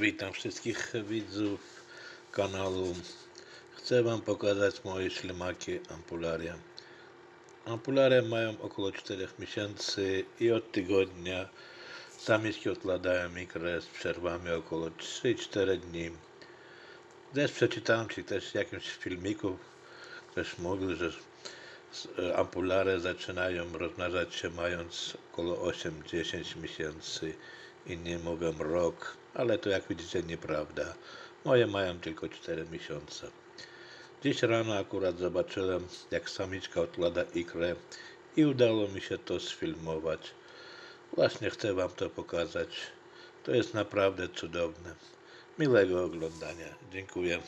Witam wszystkich widzów kanału. Chcę Wam pokazać moje ślimaki ampularia. Ampularia mają około 4 miesięcy i od tygodnia samiczki odkładają ikrę z przerwami około 3-4 dni. Też przeczytałem Ci też w jakimś filmiku, ktoś mówił, że e, ampulare zaczynają rozmnażać się mając około 8-10 miesięcy, inni mówią rok, ale to jak widzicie nieprawda. Moje mają tylko 4 miesiące. Dziś rano akurat zobaczyłem, jak samiczka odkłada ikrę i udało mi się to sfilmować. Właśnie chcę Wam to pokazać. To jest naprawdę cudowne. Miłego oglądania. Dziękuję.